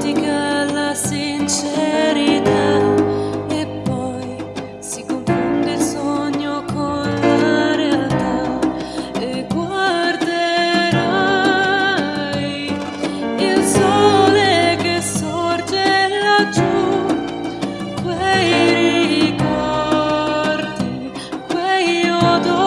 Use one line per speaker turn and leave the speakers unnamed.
dimentica la sincerità e poi si confonde il sogno con la realtà e guarderai il sole che sorge laggiù, quei ricordi, quei odori.